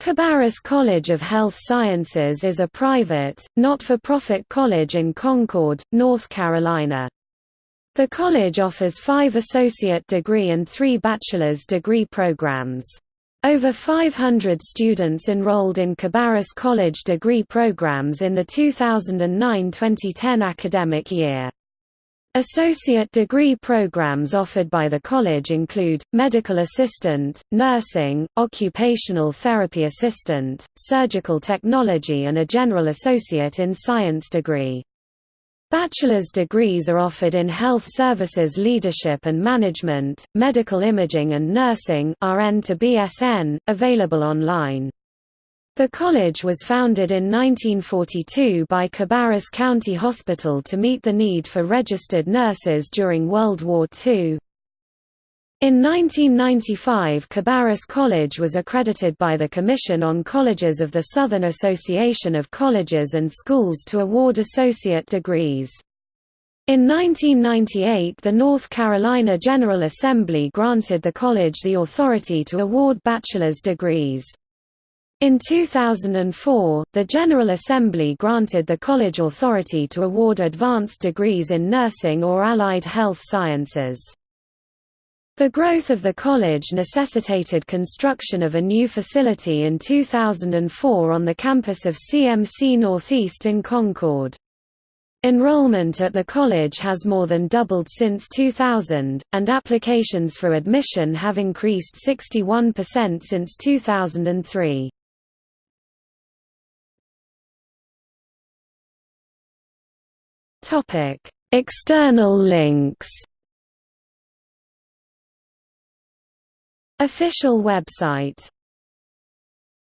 Cabarrus College of Health Sciences is a private, not-for-profit college in Concord, North Carolina. The college offers five associate degree and three bachelor's degree programs. Over 500 students enrolled in Cabarrus College degree programs in the 2009–2010 academic year. Associate degree programs offered by the college include, medical assistant, nursing, occupational therapy assistant, surgical technology and a general associate in science degree. Bachelor's degrees are offered in health services leadership and management, medical imaging and nursing RN to BSN, available online. The college was founded in 1942 by Cabarrus County Hospital to meet the need for registered nurses during World War II. In 1995 Cabarrus College was accredited by the Commission on Colleges of the Southern Association of Colleges and Schools to award associate degrees. In 1998 the North Carolina General Assembly granted the college the authority to award bachelor's degrees. In 2004, the General Assembly granted the college authority to award advanced degrees in nursing or allied health sciences. The growth of the college necessitated construction of a new facility in 2004 on the campus of CMC Northeast in Concord. Enrollment at the college has more than doubled since 2000, and applications for admission have increased 61% since 2003. Topic: External links. Official website